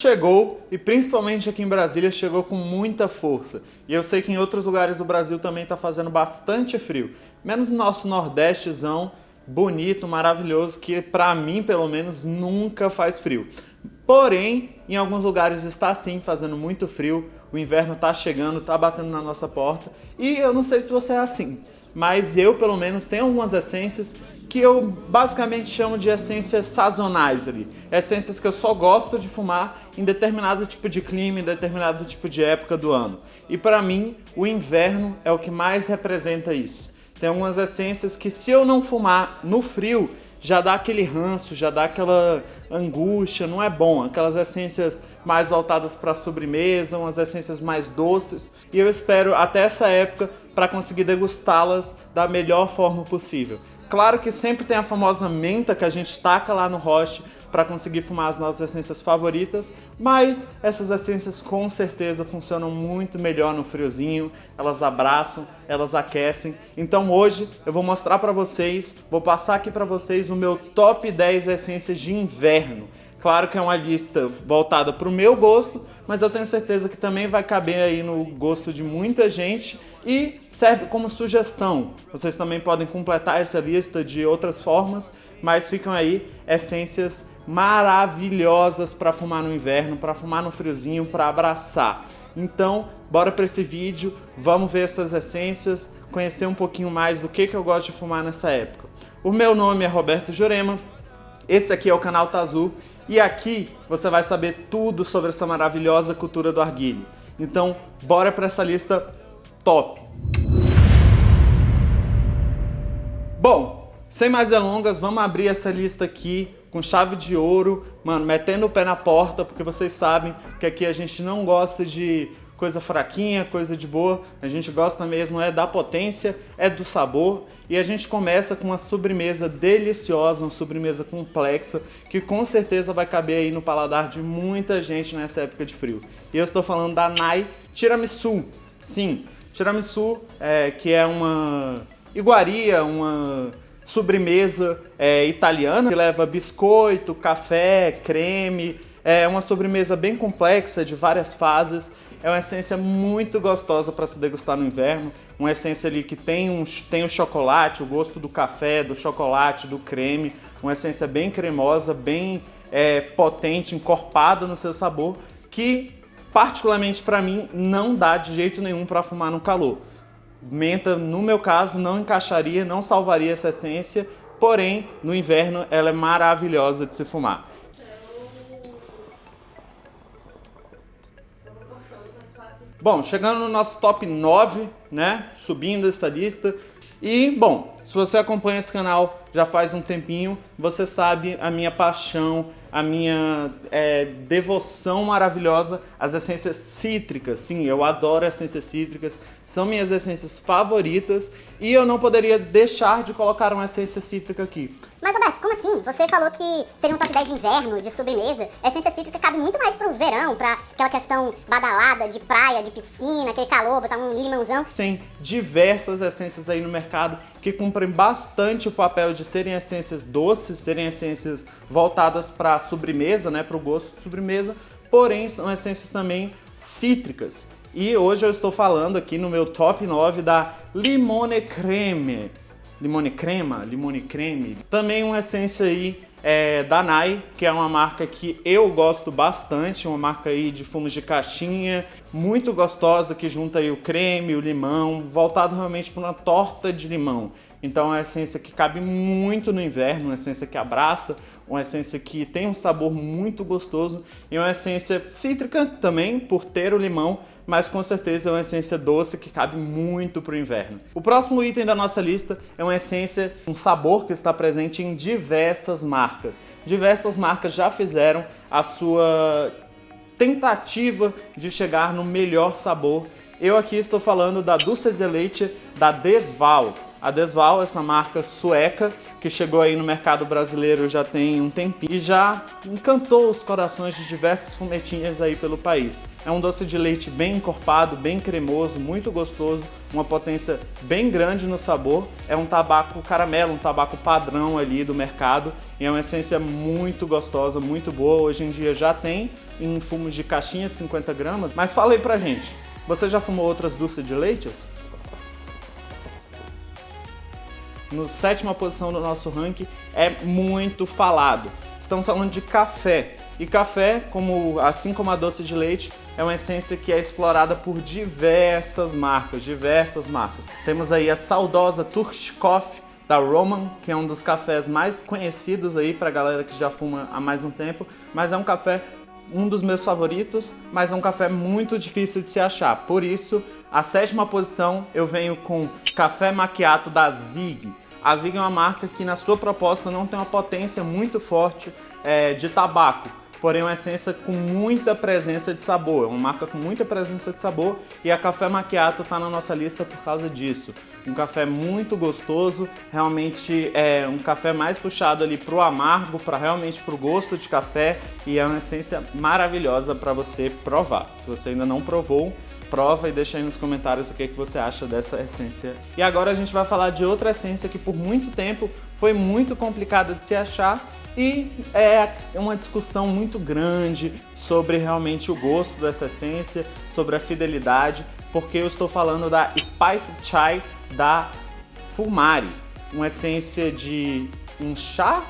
Chegou, e principalmente aqui em Brasília, chegou com muita força. E eu sei que em outros lugares do Brasil também está fazendo bastante frio. Menos no nosso nordestezão, bonito, maravilhoso, que para mim, pelo menos, nunca faz frio. Porém, em alguns lugares está sim fazendo muito frio, o inverno está chegando, está batendo na nossa porta. E eu não sei se você é assim, mas eu, pelo menos, tenho algumas essências que eu basicamente chamo de essências sazonais ali. Essências que eu só gosto de fumar em determinado tipo de clima, em determinado tipo de época do ano. E para mim, o inverno é o que mais representa isso. Tem algumas essências que se eu não fumar no frio, já dá aquele ranço, já dá aquela angústia, não é bom. Aquelas essências mais voltadas para sobremesa, umas essências mais doces. E eu espero até essa época para conseguir degustá-las da melhor forma possível. Claro que sempre tem a famosa menta que a gente taca lá no roche para conseguir fumar as nossas essências favoritas, mas essas essências com certeza funcionam muito melhor no friozinho, elas abraçam, elas aquecem. Então hoje eu vou mostrar para vocês, vou passar aqui para vocês o meu top 10 essências de inverno. Claro que é uma lista voltada para o meu gosto, mas eu tenho certeza que também vai caber aí no gosto de muita gente e serve como sugestão. Vocês também podem completar essa lista de outras formas, mas ficam aí essências maravilhosas para fumar no inverno, para fumar no friozinho, para abraçar. Então, bora para esse vídeo, vamos ver essas essências, conhecer um pouquinho mais do que, que eu gosto de fumar nessa época. O meu nome é Roberto Jurema, esse aqui é o canal Tazu e aqui você vai saber tudo sobre essa maravilhosa cultura do arguilho. Então, bora para essa lista top! Bom, sem mais delongas, vamos abrir essa lista aqui com chave de ouro, mano, metendo o pé na porta, porque vocês sabem que aqui a gente não gosta de coisa fraquinha, coisa de boa. A gente gosta mesmo é da potência, é do sabor. E a gente começa com uma sobremesa deliciosa, uma sobremesa complexa, que com certeza vai caber aí no paladar de muita gente nessa época de frio. E eu estou falando da Nai Tiramisu. Sim, tiramisu, é, que é uma iguaria, uma sobremesa é, italiana que leva biscoito, café, creme, é uma sobremesa bem complexa, de várias fases. É uma essência muito gostosa para se degustar no inverno. Uma essência ali que tem, um, tem o chocolate, o gosto do café, do chocolate, do creme. Uma essência bem cremosa, bem é, potente, encorpada no seu sabor, que particularmente para mim não dá de jeito nenhum para fumar no calor. Menta, no meu caso, não encaixaria, não salvaria essa essência, porém, no inverno ela é maravilhosa de se fumar. Bom, chegando no nosso top 9, né, subindo essa lista, e, bom, se você acompanha esse canal já faz um tempinho, você sabe a minha paixão a minha é, devoção maravilhosa às essências cítricas. Sim, eu adoro essências cítricas, são minhas essências favoritas e eu não poderia deixar de colocar uma essência cítrica aqui. Mas Roberto, assim? Você falou que seria um top 10 de inverno, de sobremesa. A essência cítrica cabe muito mais pro verão, pra aquela questão badalada de praia, de piscina, aquele calor, botar um limãozão. Tem diversas essências aí no mercado que cumprem bastante o papel de serem essências doces, serem essências voltadas para sobremesa, né, para o gosto de sobremesa, porém são essências também cítricas. E hoje eu estou falando aqui no meu top 9 da Limone Creme. Limone Crema, Limone Creme. Também uma essência aí é, da Nai, que é uma marca que eu gosto bastante, uma marca aí de fumos de caixinha, muito gostosa, que junta aí o creme, o limão, voltado realmente para uma torta de limão. Então é uma essência que cabe muito no inverno, uma essência que abraça, uma essência que tem um sabor muito gostoso e uma essência cítrica também, por ter o limão, mas com certeza é uma essência doce que cabe muito para o inverno. O próximo item da nossa lista é uma essência, um sabor que está presente em diversas marcas. Diversas marcas já fizeram a sua tentativa de chegar no melhor sabor. Eu aqui estou falando da Dulce de Leite da Desval. A Desval, essa marca sueca, que chegou aí no mercado brasileiro já tem um tempinho e já encantou os corações de diversas fumetinhas aí pelo país. É um doce de leite bem encorpado, bem cremoso, muito gostoso, uma potência bem grande no sabor. É um tabaco caramelo, um tabaco padrão ali do mercado e é uma essência muito gostosa, muito boa. Hoje em dia já tem em fumo de caixinha de 50 gramas. Mas fala aí pra gente, você já fumou outras doces de leites? No sétima posição do nosso ranking é muito falado. Estamos falando de café. E café, como, assim como a doce de leite, é uma essência que é explorada por diversas marcas, diversas marcas. Temos aí a saudosa Turkish Coffee da Roman, que é um dos cafés mais conhecidos aí para a galera que já fuma há mais um tempo, mas é um café um dos meus favoritos, mas é um café muito difícil de se achar. Por isso, a sétima posição eu venho com Café Macchiato da Zig. A Zig é uma marca que na sua proposta não tem uma potência muito forte é, de tabaco, porém uma essência com muita presença de sabor. É uma marca com muita presença de sabor e a Café Macchiato está na nossa lista por causa disso. Um café muito gostoso, realmente é um café mais puxado ali para o amargo, para realmente para o gosto de café e é uma essência maravilhosa para você provar. Se você ainda não provou, prova e deixa aí nos comentários o que, que você acha dessa essência. E agora a gente vai falar de outra essência que por muito tempo foi muito complicada de se achar e é uma discussão muito grande sobre realmente o gosto dessa essência, sobre a fidelidade, porque eu estou falando da Spice Chai da Fumari, uma essência de um chá,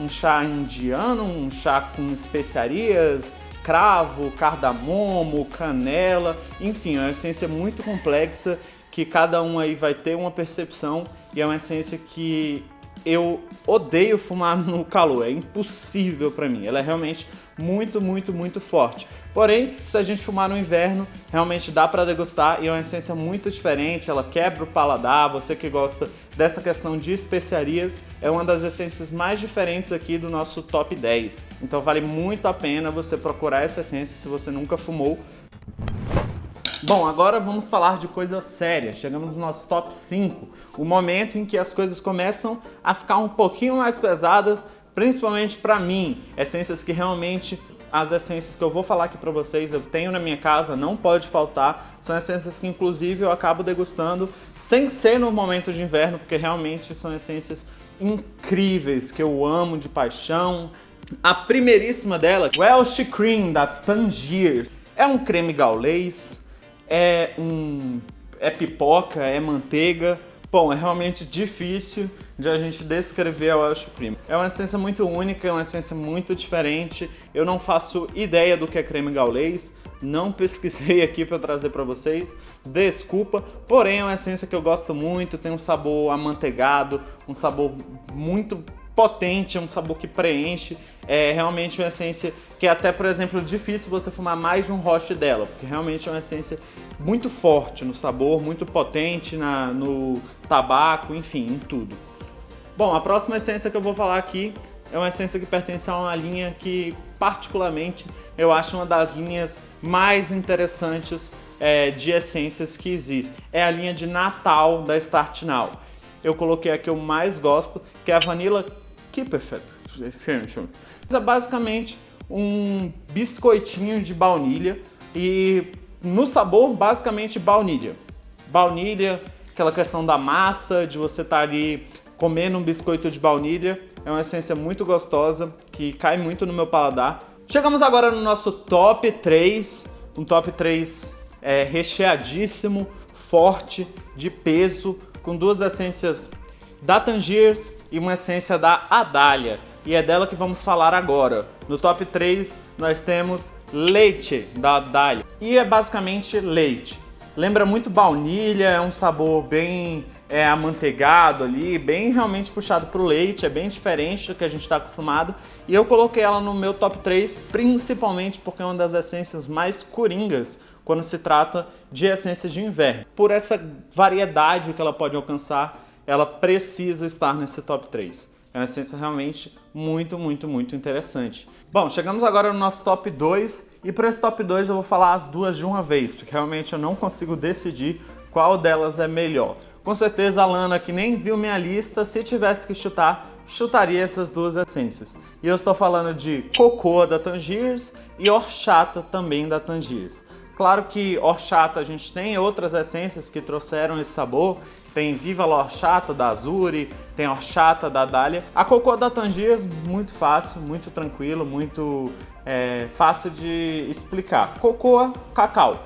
um chá indiano, um chá com especiarias, cravo, cardamomo, canela, enfim, é uma essência muito complexa que cada um aí vai ter uma percepção e é uma essência que eu odeio fumar no calor, é impossível para mim. Ela é realmente muito, muito, muito forte. Porém, se a gente fumar no inverno, realmente dá para degustar e é uma essência muito diferente, ela quebra o paladar, você que gosta dessa questão de especiarias, é uma das essências mais diferentes aqui do nosso top 10. Então vale muito a pena você procurar essa essência se você nunca fumou, Bom, agora vamos falar de coisa séria. Chegamos no nosso top 5, o momento em que as coisas começam a ficar um pouquinho mais pesadas, principalmente para mim. Essências que realmente as essências que eu vou falar aqui para vocês, eu tenho na minha casa, não pode faltar. São essências que inclusive eu acabo degustando sem ser no momento de inverno, porque realmente são essências incríveis, que eu amo de paixão. A primeiríssima dela, Welsh Cream, da Tangier. É um creme gaulês, é um é pipoca, é manteiga. Bom, é realmente difícil de a gente descrever a Welsh Cream. É uma essência muito única, é uma essência muito diferente. Eu não faço ideia do que é creme gaulês, não pesquisei aqui para trazer para vocês, desculpa, porém é uma essência que eu gosto muito, tem um sabor amanteigado, um sabor muito potente, é um sabor que preenche, é realmente uma essência que é até, por exemplo, difícil você fumar mais de um roche dela, porque realmente é uma essência muito forte no sabor, muito potente na, no tabaco, enfim, em tudo. Bom, a próxima essência que eu vou falar aqui é uma essência que pertence a uma linha que, particularmente, eu acho uma das linhas mais interessantes é, de essências que existem. É a linha de Natal da Start Now. Eu coloquei a que eu mais gosto, que é a Vanilla Kipperfett. É basicamente um biscoitinho de baunilha e no sabor basicamente baunilha. Baunilha, aquela questão da massa, de você estar tá ali comendo um biscoito de baunilha, é uma essência muito gostosa que cai muito no meu paladar. Chegamos agora no nosso top 3, um top 3 é, recheadíssimo, forte, de peso, com duas essências da Tangiers e uma essência da Adália. E é dela que vamos falar agora. No top 3 nós temos leite da Adália. E é basicamente leite. Lembra muito baunilha, é um sabor bem é, amanteigado ali, bem realmente puxado para o leite, é bem diferente do que a gente está acostumado. E eu coloquei ela no meu top 3 principalmente porque é uma das essências mais coringas quando se trata de essências de inverno. Por essa variedade que ela pode alcançar ela precisa estar nesse top 3. É uma essência realmente muito, muito, muito interessante. Bom, chegamos agora no nosso top 2 e para esse top 2 eu vou falar as duas de uma vez, porque realmente eu não consigo decidir qual delas é melhor. Com certeza a Lana, que nem viu minha lista, se tivesse que chutar, chutaria essas duas essências. E eu estou falando de Cocô da Tangiers e Horchata também da Tangiers. Claro que Horchata a gente tem outras essências que trouxeram esse sabor, tem Viva la Horchata da Azuri, tem Horchata da Dália. A cocô da Tangiers, muito fácil, muito tranquilo, muito é, fácil de explicar. Cocoa, cacau.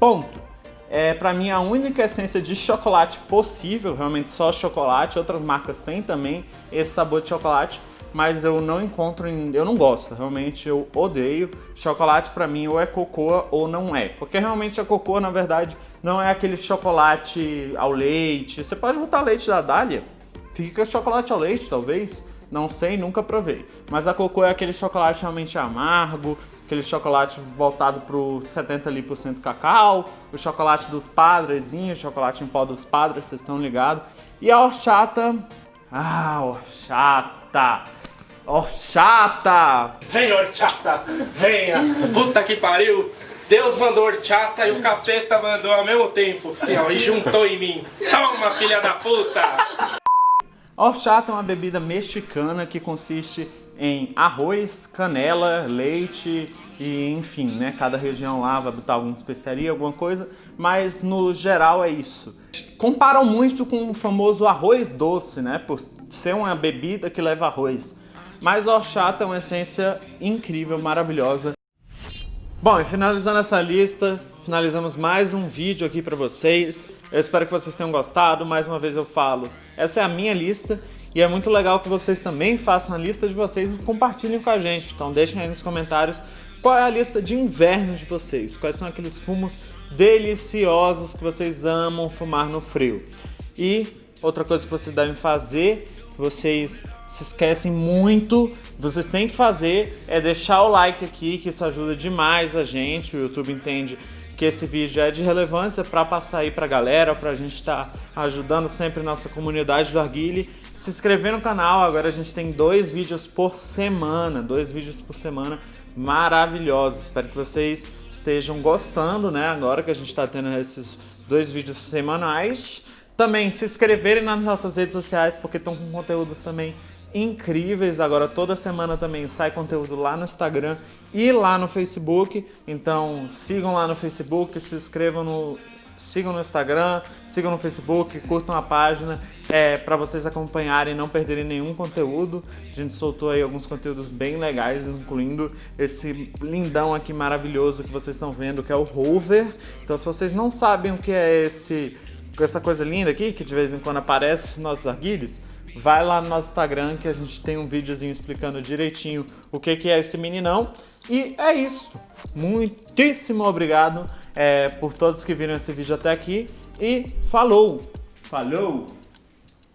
Ponto. É, para mim, a única essência de chocolate possível, realmente só chocolate, outras marcas têm também esse sabor de chocolate, mas eu não encontro, em, eu não gosto, realmente eu odeio. Chocolate para mim ou é cocoa ou não é, porque realmente a cocoa, na verdade, não é aquele chocolate ao leite. Você pode botar leite da Dália, fica chocolate ao leite, talvez, não sei, nunca provei. Mas a cocô é aquele chocolate realmente amargo, aquele chocolate voltado para o 70% ali por cento cacau, o chocolate dos padrezinhos, chocolate em pó dos padres, vocês estão ligados. E a horchata, ah, horchata, horchata! Vem horchata, venha, puta que pariu! Deus mandou horchata e o capeta mandou ao mesmo tempo, assim ó, e juntou em mim. Toma, filha da puta! Horchata é uma bebida mexicana que consiste em arroz, canela, leite e enfim, né? Cada região lá vai botar alguma especiaria, alguma coisa, mas no geral é isso. Comparam muito com o famoso arroz doce, né? Por ser uma bebida que leva arroz. Mas a horchata é uma essência incrível, maravilhosa. Bom, e finalizando essa lista, finalizamos mais um vídeo aqui para vocês. Eu espero que vocês tenham gostado. Mais uma vez eu falo, essa é a minha lista e é muito legal que vocês também façam a lista de vocês e compartilhem com a gente. Então deixem aí nos comentários qual é a lista de inverno de vocês. Quais são aqueles fumos deliciosos que vocês amam fumar no frio. E outra coisa que vocês devem fazer, que vocês se esquecem muito, vocês têm que fazer, é deixar o like aqui, que isso ajuda demais a gente. O YouTube entende que esse vídeo é de relevância para passar aí para a galera, para a gente estar tá ajudando sempre nossa comunidade do Arguile se inscrever no canal. Agora a gente tem dois vídeos por semana, dois vídeos por semana maravilhosos. Espero que vocês estejam gostando, né? Agora que a gente está tendo esses dois vídeos semanais. Também se inscreverem nas nossas redes sociais, porque estão com conteúdos também incríveis. Agora toda semana também sai conteúdo lá no Instagram e lá no Facebook. Então sigam lá no Facebook, se inscrevam no sigam no Instagram, sigam no Facebook, curtam a página é, para vocês acompanharem e não perderem nenhum conteúdo. A gente soltou aí alguns conteúdos bem legais, incluindo esse lindão aqui maravilhoso que vocês estão vendo, que é o Rover. Então se vocês não sabem o que é esse, essa coisa linda aqui, que de vez em quando aparece nos nossos arguilhos, vai lá no nosso Instagram que a gente tem um videozinho explicando direitinho o que, que é esse meninão. E é isso. Muitíssimo obrigado é, por todos que viram esse vídeo até aqui. E falou! Falou!